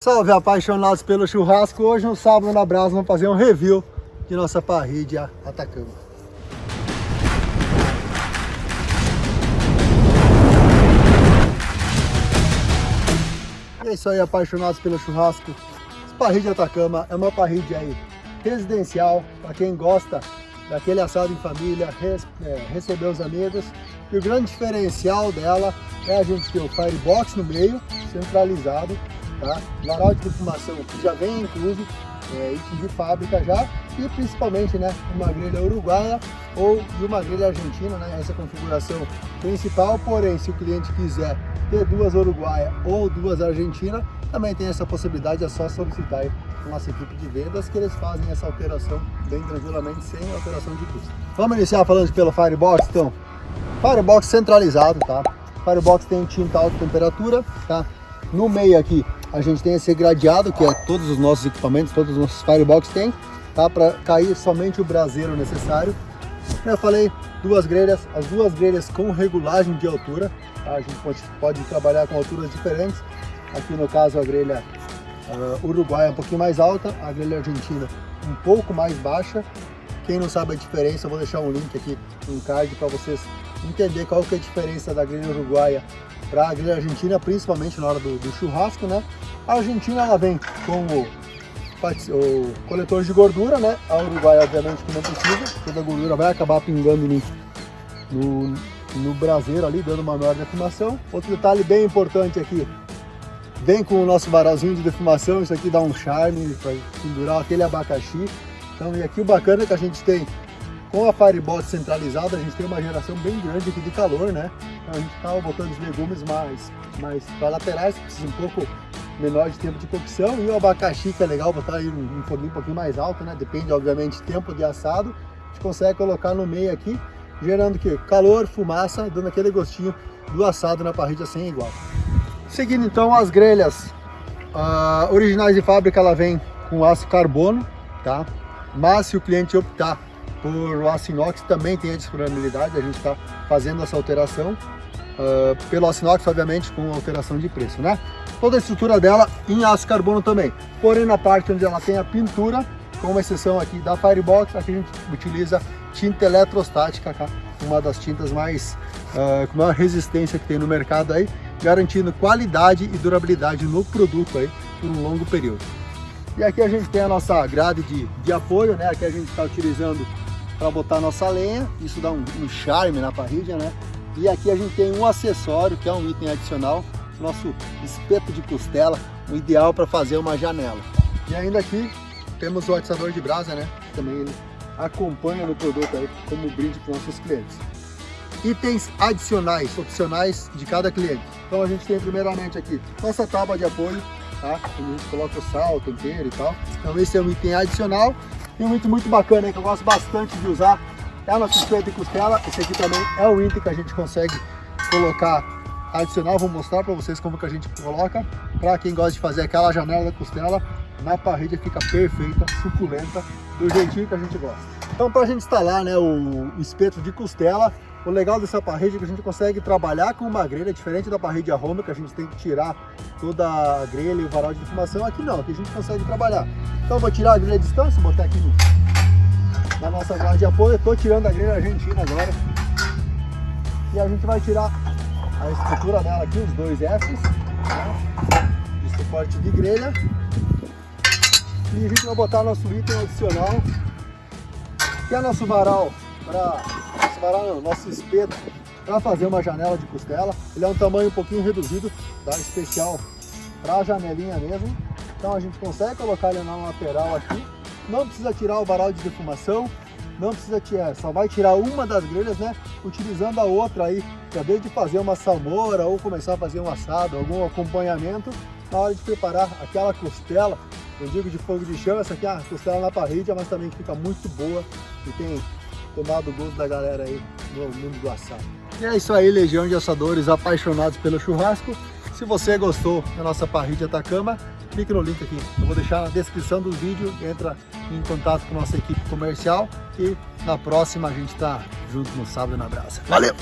Salve apaixonados pelo churrasco, hoje no sábado na Brasa vamos fazer um review de nossa parrilha Atacama. E é isso aí apaixonados pelo churrasco, parrilha Atacama é uma parrilha aí residencial, para quem gosta daquele assado em família, res, é, receber os amigos. E o grande diferencial dela é a gente ter o firebox no meio, centralizado, tá? Varal de defumação que já vem incluso, é, de fábrica já, e principalmente né, uma grelha uruguaia ou de uma grelha argentina, né, essa configuração principal, porém se o cliente quiser ter duas uruguaias ou duas argentinas, também tem essa possibilidade, é só solicitar com nossa equipe de vendas que eles fazem essa alteração bem tranquilamente, sem alteração de custo. Vamos iniciar falando pelo Firebox, então. Firebox centralizado, tá? Firebox tem tinta alta temperatura, tá? No meio aqui a gente tem esse gradeado, que é todos os nossos equipamentos, todos os nossos Firebox tem, tá? Para cair somente o braseiro necessário. Eu falei, duas grelhas, as duas grelhas com regulagem de altura, tá? A gente pode, pode trabalhar com alturas diferentes. Aqui no caso a grelha uh, uruguaia é um pouquinho mais alta, a grelha argentina um pouco mais baixa. Quem não sabe a diferença, eu vou deixar um link aqui, um card para vocês entender qual que é a diferença da grelha uruguaia para a grelha argentina, principalmente na hora do, do, churrasco, né? A argentina ela vem com o, o, coletor de gordura, né? A uruguaia obviamente que não precisa, toda a gordura vai acabar pingando no, no, no braseiro ali, dando uma maior defumação. Outro detalhe bem importante aqui, vem com o nosso varalzinho de defumação, isso aqui dá um charme para pendurar aquele abacaxi. Então, e aqui o bacana é que a gente tem com a Firebox centralizada, a gente tem uma geração bem grande aqui de calor, né? Então a gente estava botando os legumes mais, mais para laterais, que precisa um pouco menor de tempo de cocção, e o abacaxi, que é legal botar aí um, um um pouquinho mais alto, né? Depende, obviamente, tempo de assado. A gente consegue colocar no meio aqui, gerando que calor, fumaça, dando aquele gostinho do assado na parrilla sem igual. Seguindo então as grelhas uh, originais de fábrica, ela vem com aço carbono, tá? Mas se o cliente optar por aço inox também tem a disponibilidade, a gente está fazendo essa alteração. Uh, pelo aço inox, obviamente, com alteração de preço, né? Toda a estrutura dela em aço carbono também. Porém, na parte onde ela tem a pintura, com uma exceção aqui da Firebox, aqui a gente utiliza tinta eletrostática, tá? uma das tintas mais uh, com maior resistência que tem no mercado aí, garantindo qualidade e durabilidade no produto aí por um longo período. E aqui a gente tem a nossa grade de, de apoio, né? Aqui a gente está utilizando para botar nossa lenha, isso dá um, um charme na parrilha, né? E aqui a gente tem um acessório, que é um item adicional, nosso espeto de costela, o ideal para fazer uma janela. E ainda aqui temos o atiçador de brasa, né? Também ele acompanha no produto aí como brinde para nossos clientes. Itens adicionais, opcionais de cada cliente. Então a gente tem primeiramente aqui nossa tábua de apoio, tá? a gente coloca o sal, tempero e tal. Então esse é um item adicional. E um item muito bacana que eu gosto bastante de usar é a nossa espeto de costela. Esse aqui também é o item que a gente consegue colocar adicional. Vou mostrar para vocês como que a gente coloca. Para quem gosta de fazer aquela janela da costela, na parrilha fica perfeita, suculenta, do jeitinho que a gente gosta. Então para a gente instalar né, o espeto de costela, o legal dessa parrilha é que a gente consegue trabalhar com uma grelha, diferente da parrilha Roma, que a gente tem que tirar toda a grelha e o varal de defumação. Aqui não, aqui a gente consegue trabalhar. Então vou tirar a grelha de distância, botar aqui no, na nossa grade de apoio. Estou tirando a grelha argentina agora. E a gente vai tirar a estrutura dela aqui, os dois Fs, né, de suporte de grelha. E a gente vai botar nosso item adicional, é nosso varal nosso varal não, nosso espeto para fazer uma janela de costela. Ele é um tamanho um pouquinho reduzido, tá? especial para a janelinha mesmo. Então a gente consegue colocar ele na lateral aqui. Não precisa tirar o varal de defumação, não precisa tirar, só vai tirar uma das grelhas, né? Utilizando a outra aí, para desde fazer uma salmoura ou começar a fazer um assado, algum acompanhamento, na hora de preparar aquela costela, eu digo de fogo de chão, essa aqui é a costela na parrilha, mas também fica muito boa e tem tomado o gosto da galera aí no mundo do assado. E é isso aí, legião de assadores apaixonados pelo churrasco. Se você gostou da nossa parrilha Atacama, clique no link aqui. Eu vou deixar na descrição do vídeo, entra em contato com nossa equipe comercial e na próxima a gente está junto no sábado na brasa. Valeu!